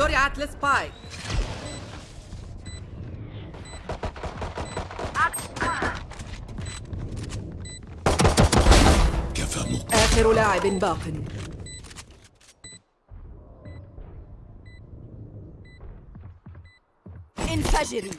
زرعت السبايك كفى مق آخر لاعب باق. انفجري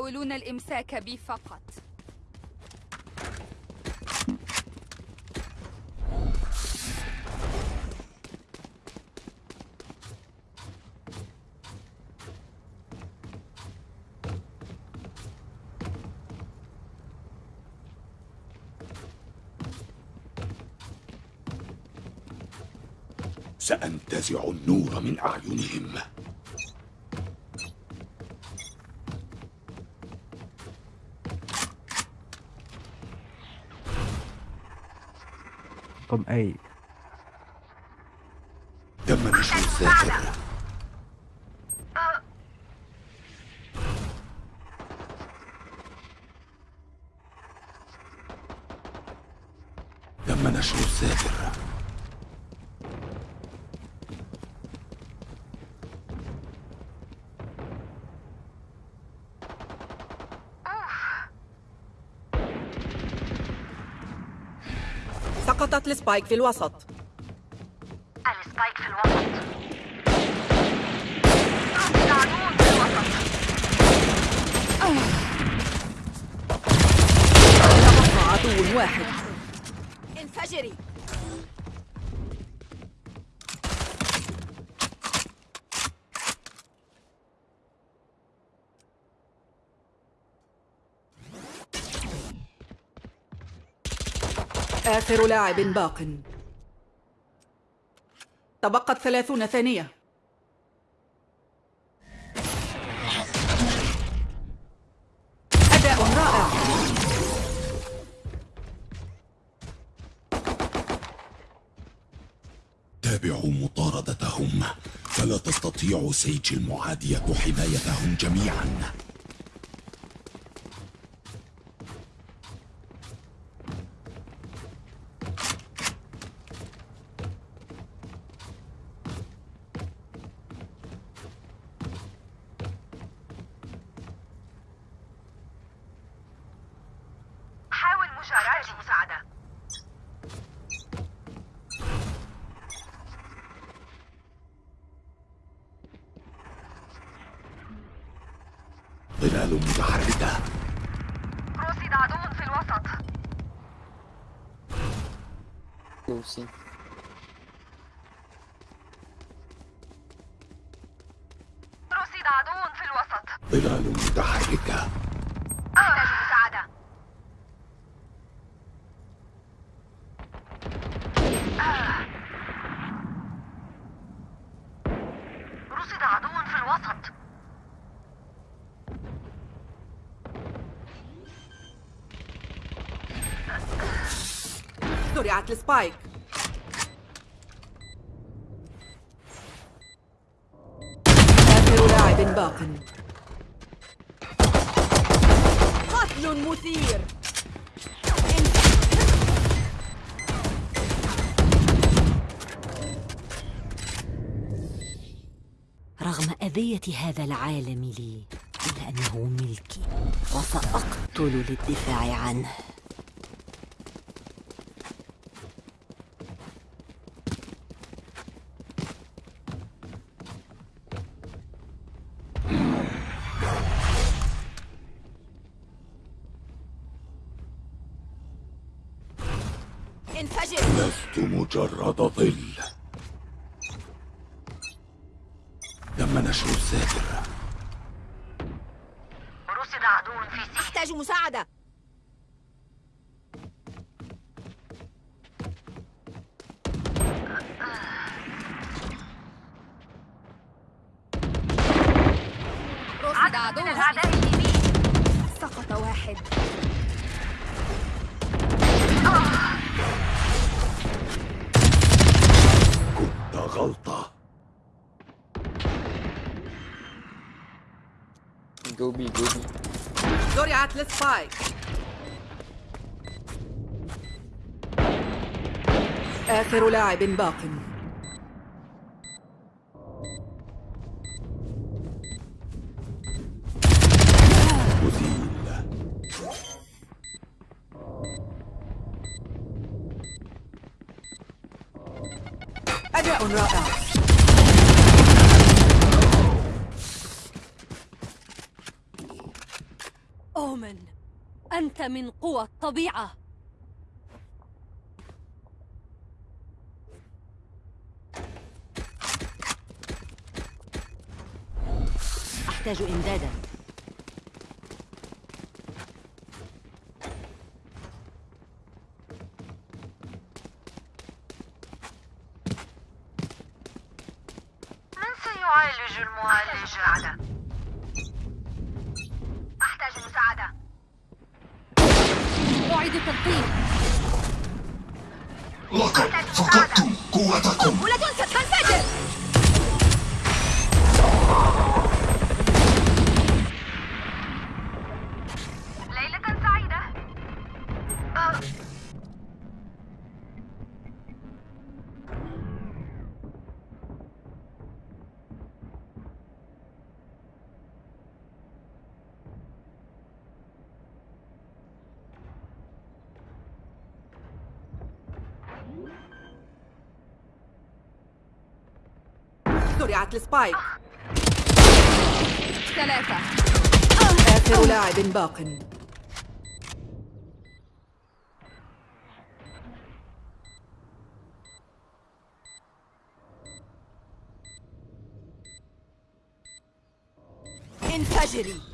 يحاولون الإمساك بي فقط. سأنتزع النور من أعينهم. from 8. سقطت ال spike في الوسط ال spike في الوسط العدو في الوسط تبقى عدو واحد انفجري آخر لاعب باق. تبقت ثلاثون ثانية. أداء رائع. تابعوا مطاردتهم. فلا تستطيع سيج المعادية حمايتهم جميعا حاول مشاركة المساعدة ظلال متحركة رصد عدو في الوسط لوسي رصد عدو في الوسط ظلال متحركة أحتاج مساعدة آه. رصد عدو في الوسط زرعت السبايك آخر لاعب باق. قتل مثير. رغم أذية هذا العالم لي إلا أنه ملكي وسأقتل للدفاع عنه. جو بي جو بي زرعت للسبايك آخر لاعب باق. من قوى الطبيعة. أحتاج إمدادا. زرعت السبايك ثلاثة. آخر لاعب باق. انفجري.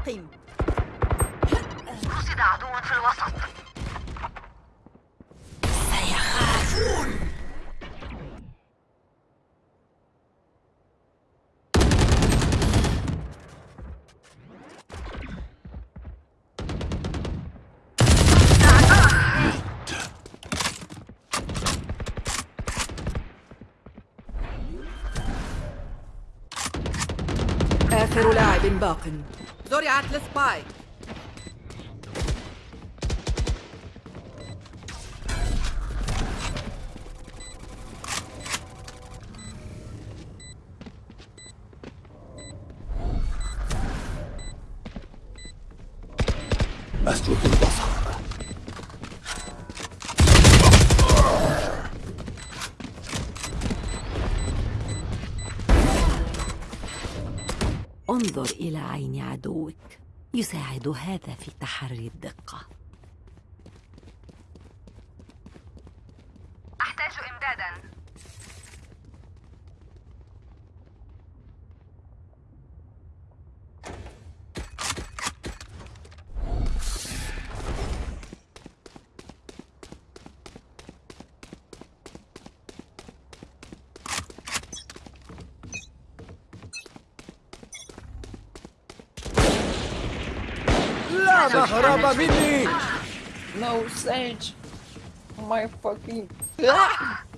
التلقيم رصد عدو في الوسط. آخر لاعب باق. زرعت السبايك يساعد هذا في تحري الدقة. أحتاج إمدادا. هرب مني No, Sage! My fucking... سوف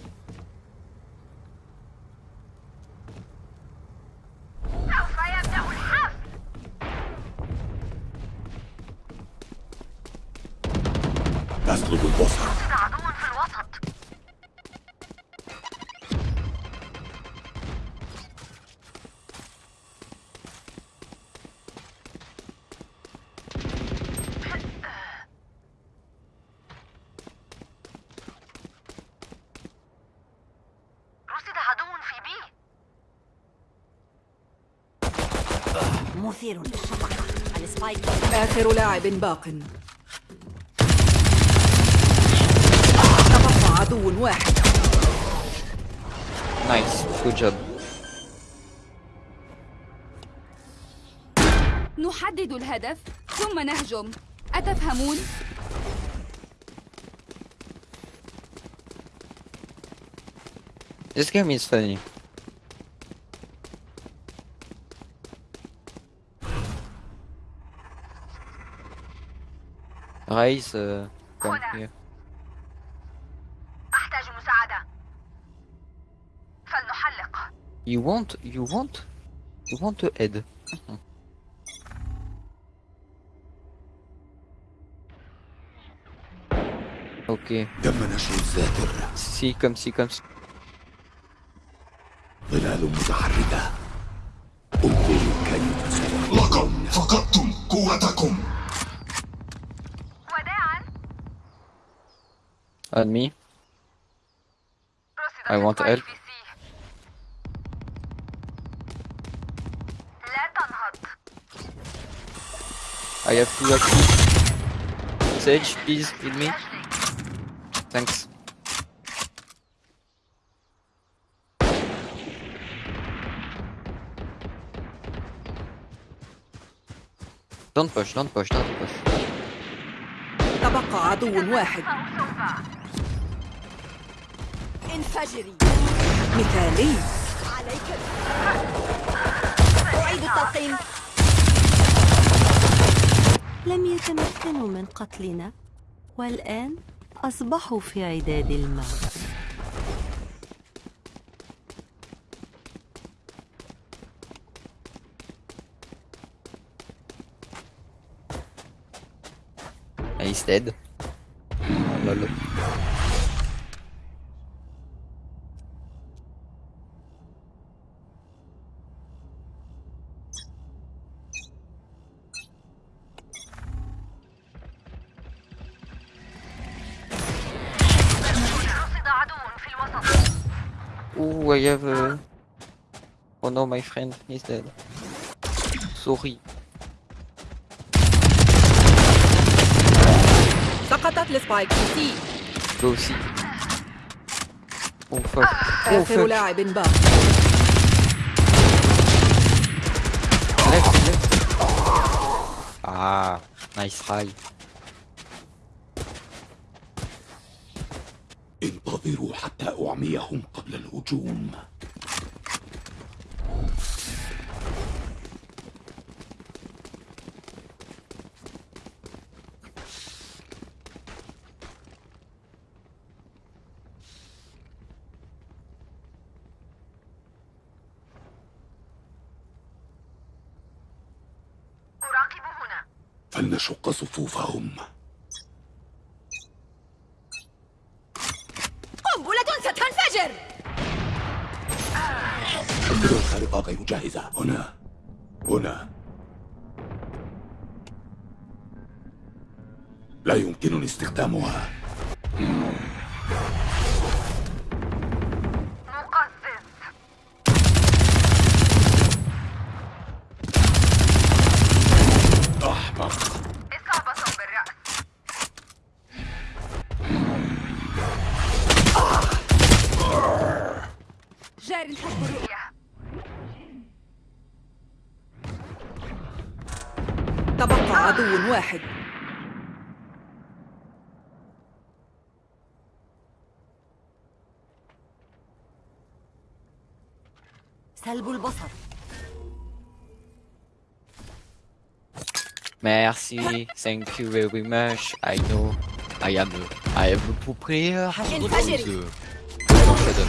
مثير للشفقة السبايك آخر لاعب باق تبقى عدو واحد Nice, good job. نحدد الهدف ثم نهجم أتفهمون؟ This game is funny. Raise uh. You want you want you want to head. ok. لا تنهض I have two axes. Sage, please, heal me. Thanks. Don't push, don't push, don't push. تبقى عدو واحد انفجري مثالي عليك أعيد التلقيم لم يتمكنوا من قتلنا والآن أصبحوا في عداد الموت He's dead. Oh, lol. رصد Ooh, I have uh... Oh no, my friend, he's dead. Sorry. سقطت السبايك في سي Go see. Oh fuck. Oh آخر fuck. لاعب باق Left, left. Ah, nice try. أنتظروا حتى أعميهم قبل الهجوم. أراقب هنا. فلنشق صفوفهم قنبلة ستنفجر الخارقة غير جاهزة هنا. هنا. لا يمكنني استخدامها مقزز أحمق إصابة بالرأس جار حسب الرؤية تبقى عدو واحد سلب البصر Merci, thank you very much. I know I am I am a pro player. انفجري. Shut up.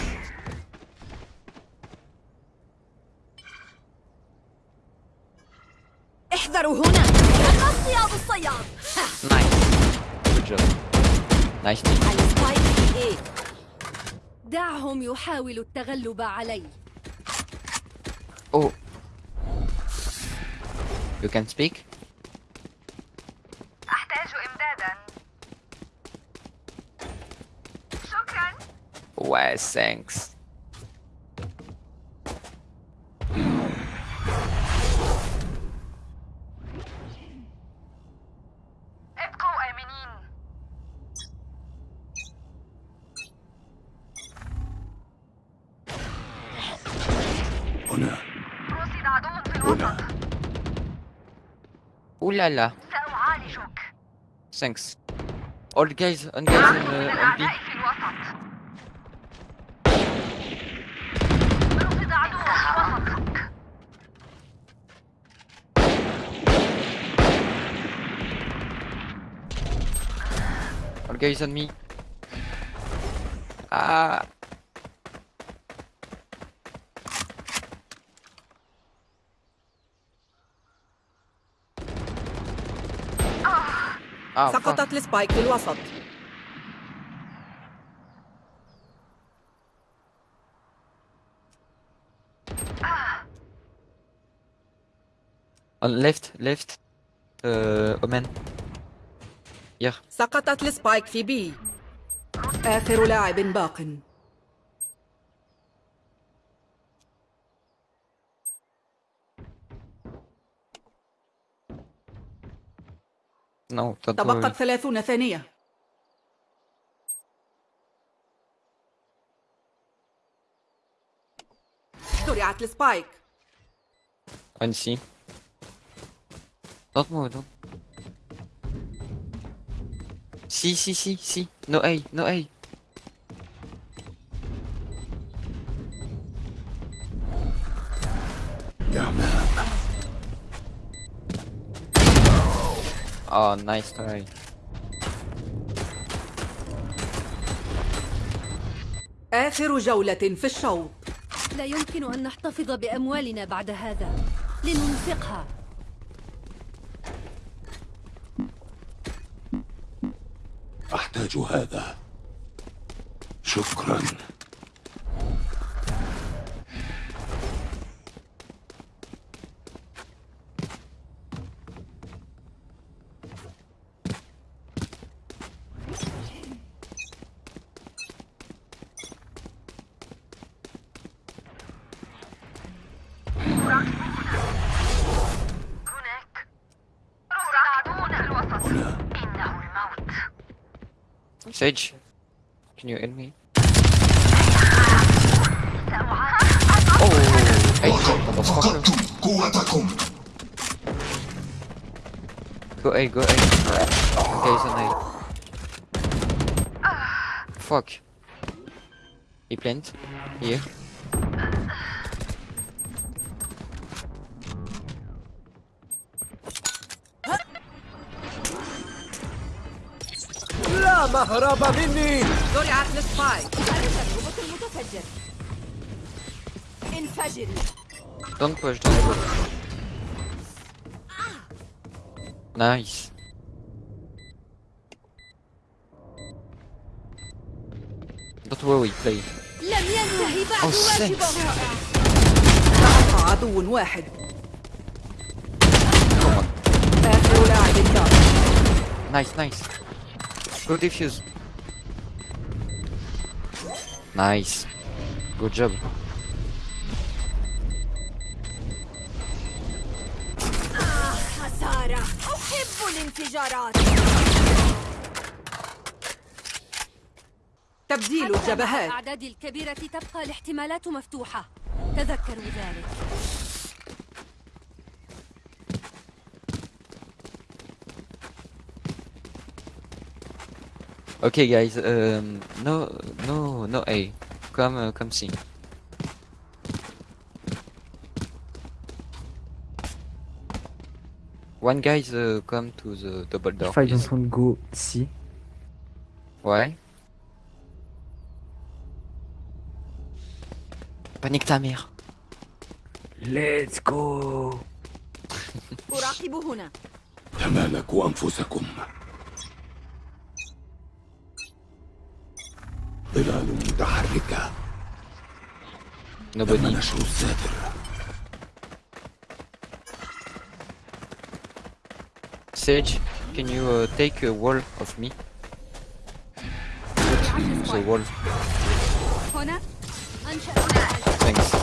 احذروا هنا الصياد team. على سبايك في إيه دعهم يحاولوا التغلب علي You can speak? أحتاج إمدادا شكرا Well, thanks. Ooh la la. سأعالجك Thanks. All the guys, on guys in من uh, MP. الأعداء في الوسط رصد عدو في الوسط All guys on me. Ah. Fuck. سقطت ال spike في الوسط left. Uh, Omen. Here. سقطت ال spike في B آخر لاعب باق انه تبقى 30 ثانية. زرعت السبايك. أنسي. تطمودو سي سي سي سي. نو أي نو أي. Oh, nice try. آخر جولة في الشوط. لا يمكن أن نحتفظ بأموالنا بعد هذا. لننفقها. أحتاج هذا. شكرا. Can you end me? Oh, hey, motherfucker. Go A, go A. There's an A. Fuck. He planned. Here. لا مهرب مني زرعت السبايك التجربة المتفجر انفجري Don't push, don't push. Nice. Don't worry, play. لم ينتهي بعد Oh, واجبه سقط عدو واحد آخر لاعب Nice, nice. Go defuse. Nice. Good job. خسارة أحب الانفجارات تبديل الجبهات الأعداد الكبيرة تبقى الاحتمالات مفتوحة تذكروا ذلك Okay, guys. Um, no, no, no A. Come, uh, come C. One guys uh, come to the double door. If I don't want to go C. Ouais. Panique ta mère. Let's go. ظلال متحركة تم Nobody. نشر الساتر Sage, can you uh, take a wall of me? The wall. هنا أنشأ Thanks.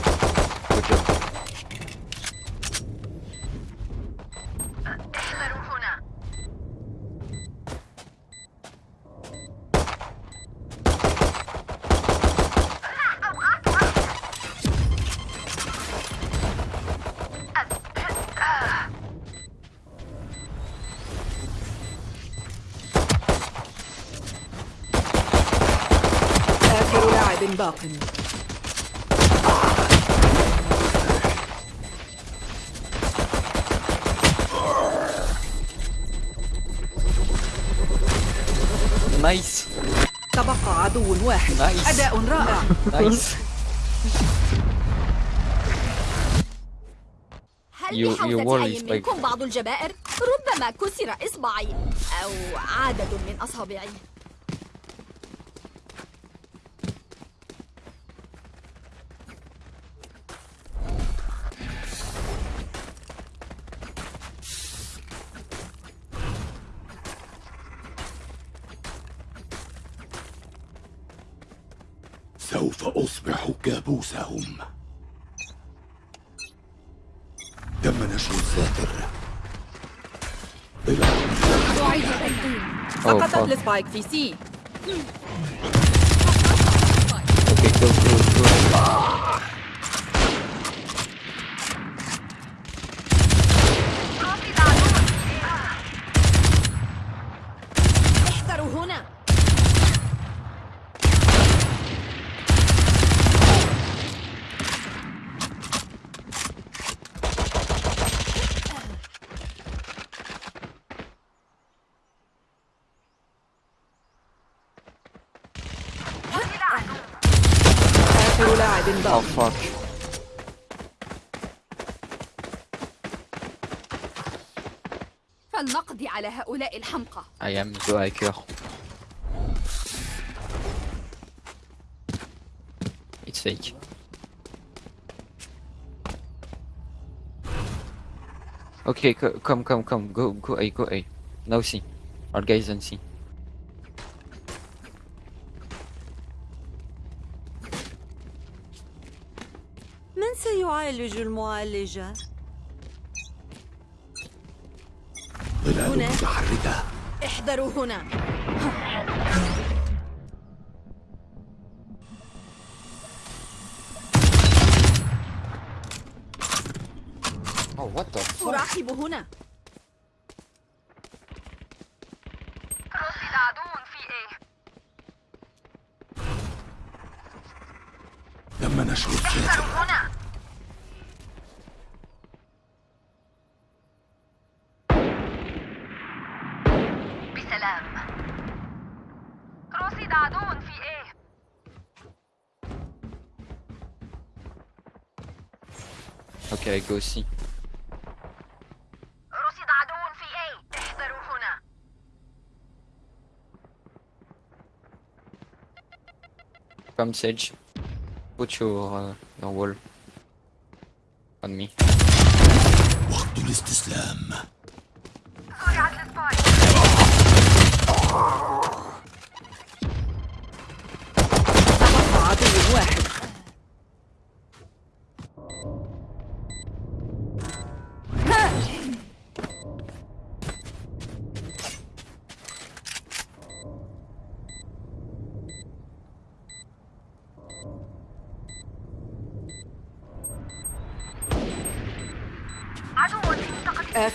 لاعب باق Nice. تبقى عدو واحد Nice. أداء رائع Nice. هل بحوزة أي. منكم بعض الجبائر؟ ربما كسر إصبعي أو عدد من أصابعي كابوسهم تم نشر الساتر أعيد سقطت. السبايك في سي go. آخر لاعب Oh باق fuck. فلنقضي على هؤلاء الحمقى I am the hacker. It's fake. Okay, co- come, come, come. Go, go A, go A. Now C. Our guys on C. سيعالج المعالجة؟ ظلال هنا. متحركة احذروا هنا Oh, what the fuck? أراقب هنا رصد عدو في إيه تم نشر الساتر احذروا هنا بسلام رصد عدو في إيه Okay, I go C. رصد عدو في إيه احذروا هنا Come Sage. Put your, uh, your wall on me. وقت الاستسلام زرعت السبايك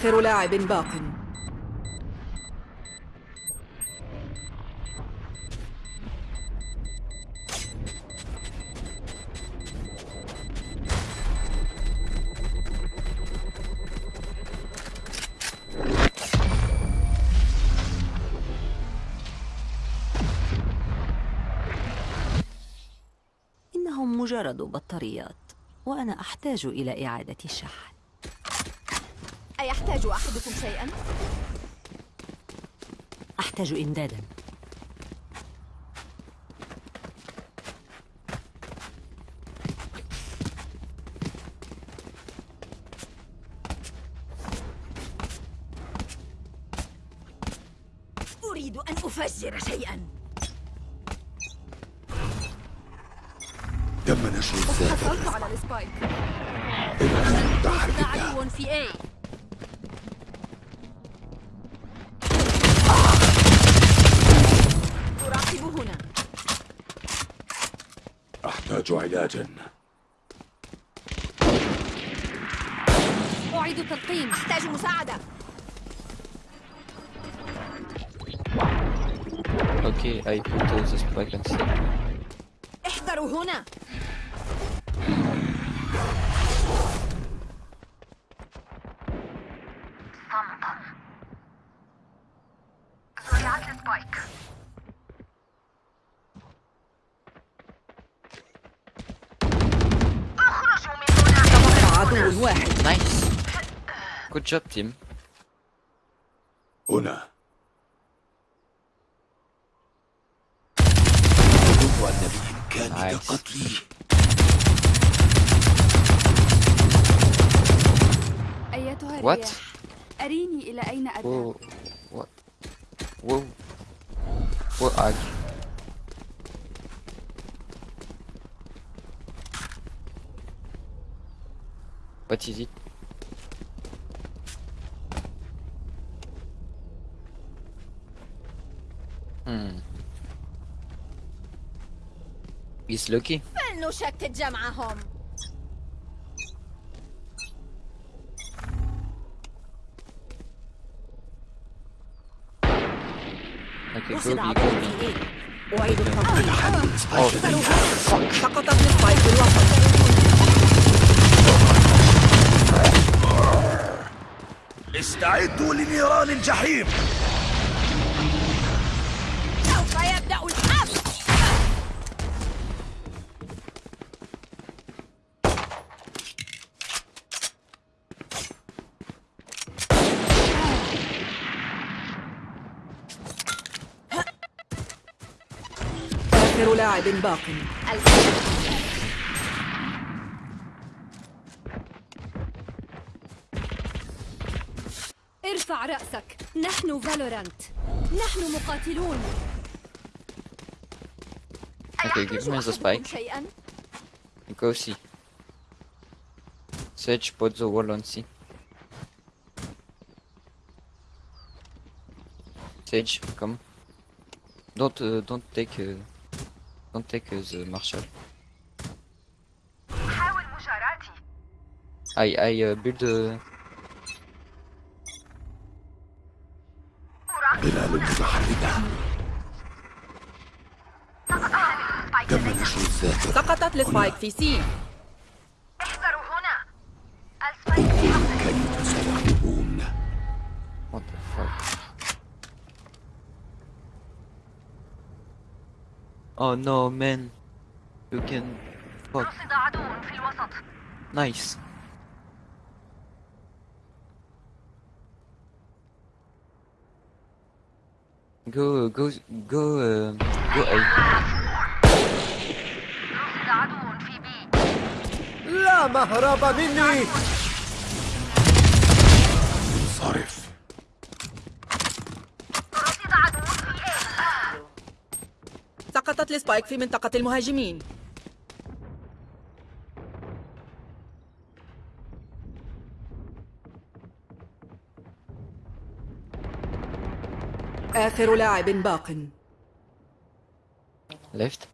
آخر لاعب باق. إنهم مجرد بطاريات وأنا أحتاج إلى إعادة الشحن. أيحتاج أحدكم شيئا؟ أحتاج إمدادا علاجا أعيد تلقيم أحتاج مساعدة. Okay, I put uh, the spike and see. احذروا هنا صمتا زرعت السبايك اخرجوا من هنا تبقى عدو واحد Nice! Good job, team. هنا أظن أن بإمكانك Nice. قتلي أيتها What? الرياح أريني إلى أين أذهب. What? Whoa. What ag? What is it? Hmm. He's lucky. فلنشتت جمعهم A أعيد في الوسط استعدوا لنيران الجحيم. لاعب باق ارفع رأسك نحن فالورانت نحن مقاتلون okay, give me the spike. Go C. Sage, put the wall on C. Sage, come. Don't, uh, don't take, uh, don't take uh, the Marshall. حاول مجاراتي. I, I uh, build uh, ظلال متحركة تم نشر الذاكرة. سقطت ال spike في C Oh no, man. You can. Fuck. رصد عدو في الوسط Nice. Go, go, go, uh, go A. رصد عدو في بي لا مهرب مني سقطت السبايك في منطقة المهاجمين آخر لاعب باق Left.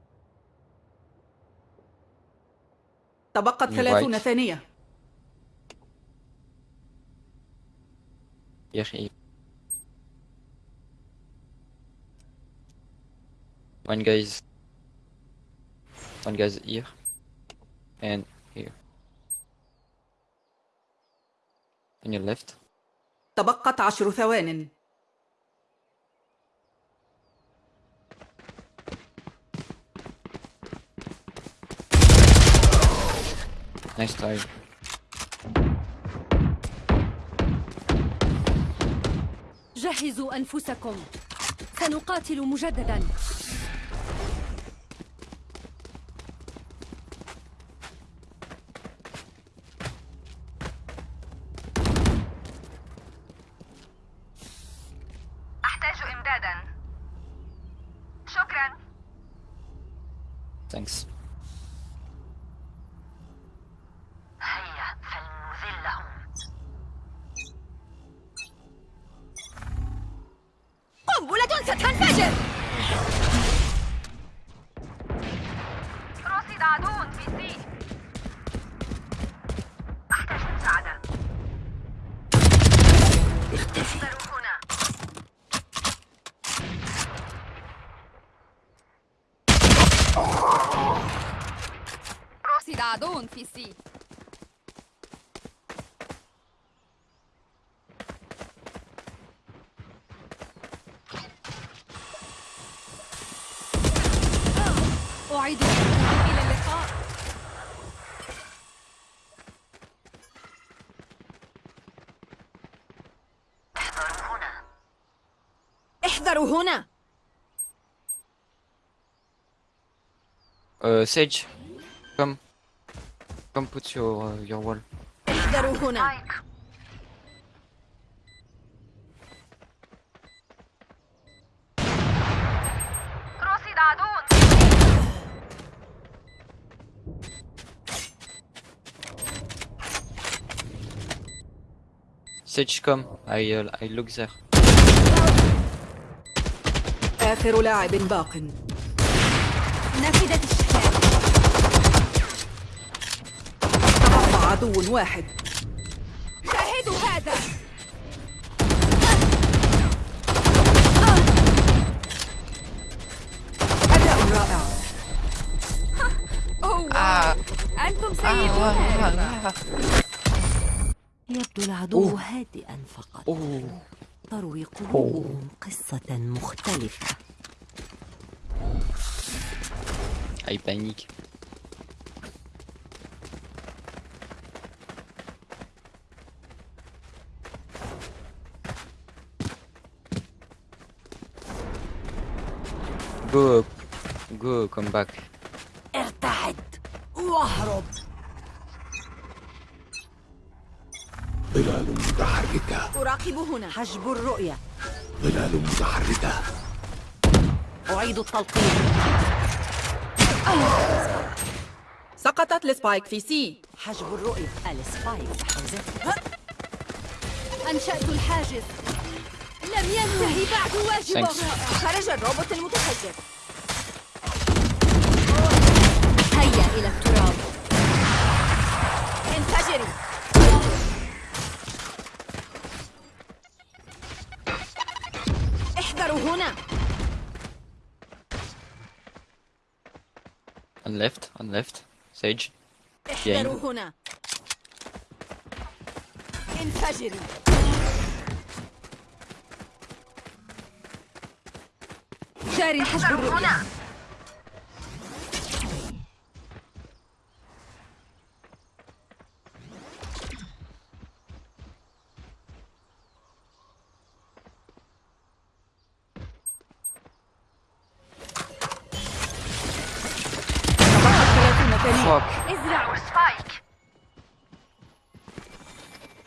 تبقت. ثلاثون ثانية Here, here. One guy's. One guy's here. And here. On your left. تبقت عشر ثوان Nice try. جهزوا أنفسكم سنقاتل مجددا أحتاج إمدادا شكرا Thanks. هيا فلنذلهم قنبلة ستنفجر رصد عدو في سي أحتاج مساعدة عدو في سي Uh, Sage, come. Come put your uh, your wall. احذروا هنا سبايك رصد عدو Sage, come. I uh, I look there. آخر لاعب باق نفذت عدو واحد. شاهدوا هذا. أداء رائع. أوه واو. أنتم سيدون يبدو العدو هادئا فقط. Oh. تروي قلوبهم قصة مختلفة. I panique. Go, go, come back. ارتعد واهرب. ظلال متحركة. أراقب هنا. حجب الرؤية. ظلال متحركة. أعيد التلقيم سقطت ال spike في C حجب الرؤية. ال spike حوزتها أنشأت الحاجز. لم ينتهي بعد واجبه. خرج الروبوت المتفجر هيا إلى التراب. انفجري. احذروا هنا. On left, on left. Sage. احذروا هنا. انفجري. جاري حجب احذروا الرؤية هنا تبقت 30 ثانية Fuck. ازرعوا سبايك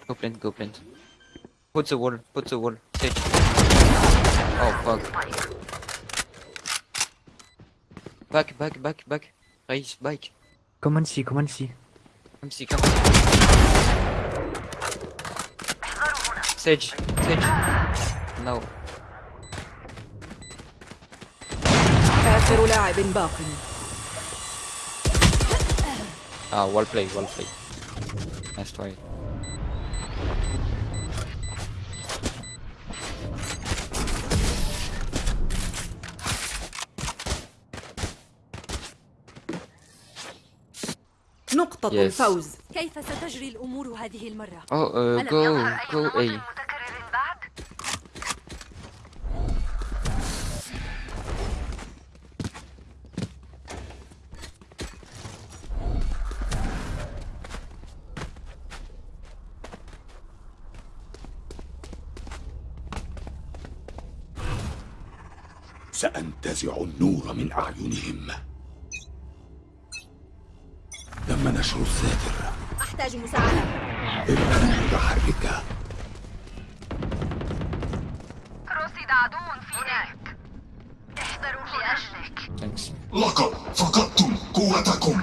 Go plant, go plant. Put the wall, put the wall. Sage. Oh fuck. Back, back, back, back. Raise, back. Come on, see, come on, see. Come see, come. Sage, Sage. No. آخر لاعب باق Ah, well play, well play. Nice try. نقطة yes. الفوز كيف ستجري الأمور هذه المرة؟ أوه جو جو أي سأنتزع النور من أعينهم أحتاج مساعدة. متحركة كروسي عدو في هناك احذروا لأجلك. لقد فقدتم قوتكم.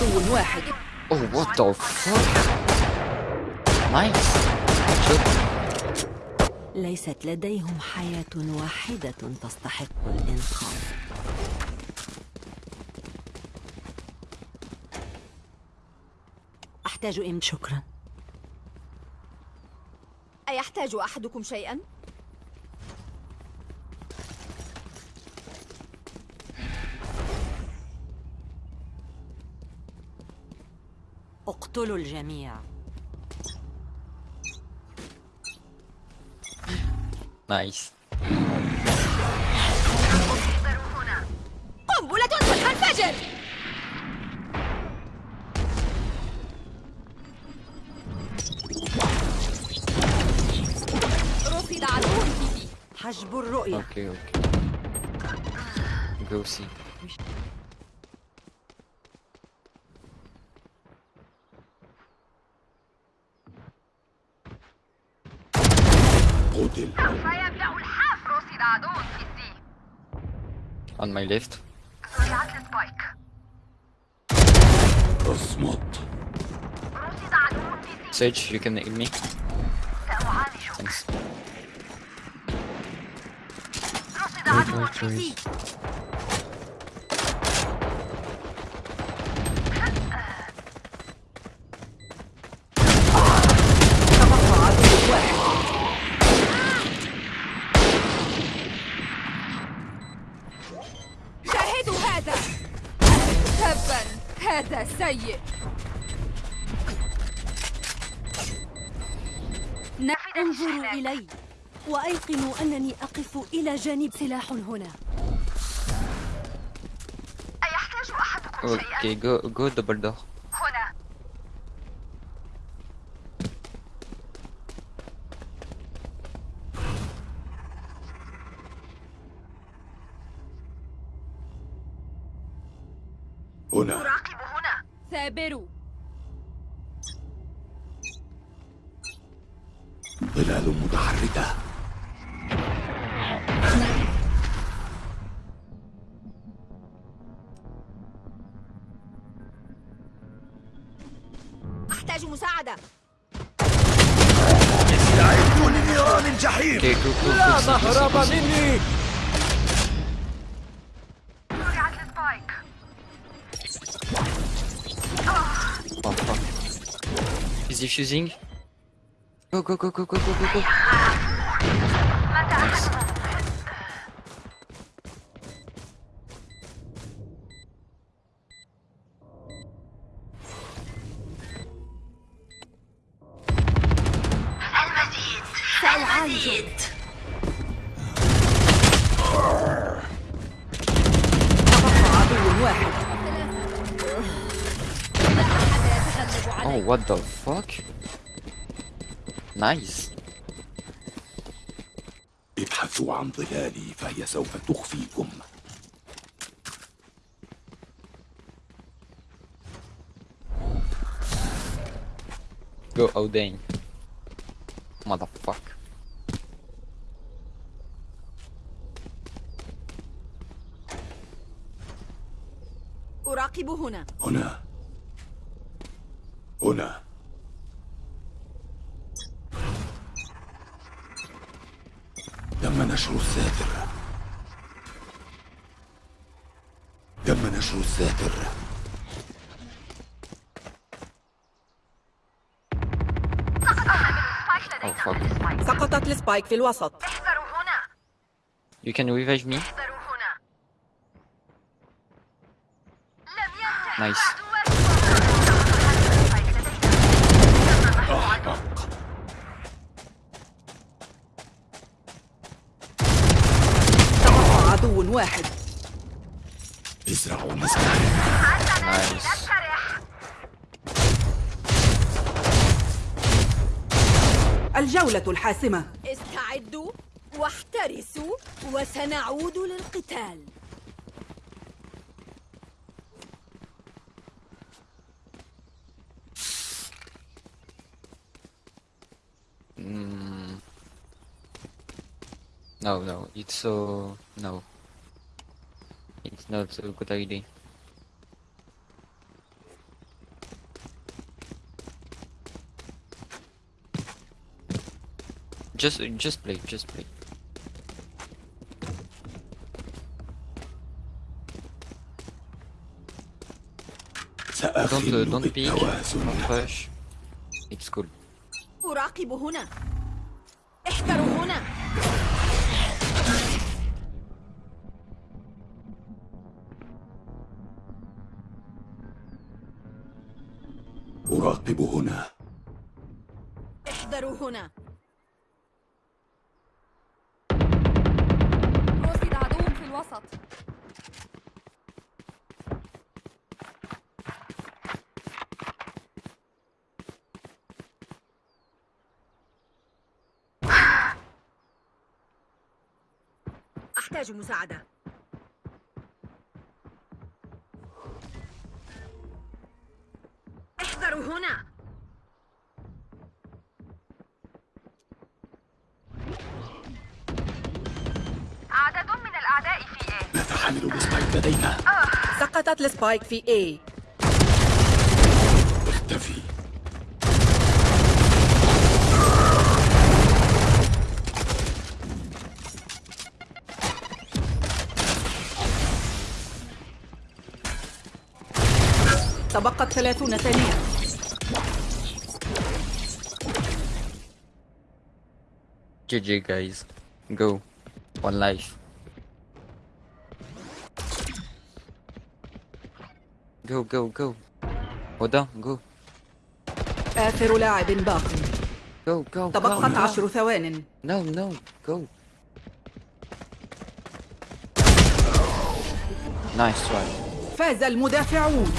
عدو واحد Oh, what the fuck? Nice. Good. ليست لديهم حياة واحدة تستحق الإنقاذ أحتاج إم شكرا أيحتاج أحدكم شيئا؟ اقتلوا الجميع. هنا قنبلة ستنفجر رصد عدو حجب الرؤية. okay. Go see. قتل سيبدأ الحاف رصد عدو في الدي On my left. سرعة السبايك اصمت رصد عدو في دي Sage, you can heal me. سأعالجك Thanks. رصد عدو في دي تبقى عدو واحد شاهدوا هذا تبا هذا سيء انظروا إلي وأيقنوا أنني أقف إلى جانب سلاح هنا. أيحتاج أحدكم Okay, شيئا go, go double door. هنا Is he fusing? Go, go, go, go, go, go, go, go. متى Nice. المزيد سأعالجك تبقى عدو واحد Oh, what the fuck? نايس ابحثوا عن ظلالي فهي سوف تخفيكم Go Odin. Motherfuck. أراقب هنا هنا السبايك في الوسط. احذروا هنا. You can revive me? احذروا هنا. لم ينتهي Nice. تبقى عدو واحد. ازرعوا مزرعة Nice. الجولة الحاسمة استعدوا واحترسوا وسنعود للقتال Mm. No, no, it's so no. It's not a good idea. Just, just play, just play. Don't, سأخل uh, don't peek, بالتوازن don't push. It's cool. أراقب هنا احذروا هنا أراقب هنا احذروا هنا الوسط. أحتاج مساعدة. سقطت السبايك في A اختفي تبقت ثلاثون ثانية GG guys. Go. One life. Go, go, go. هدى go. آخر لاعب باق Go, go, تبقت. عشر ثوان no, go. Nice try. فاز المدافعون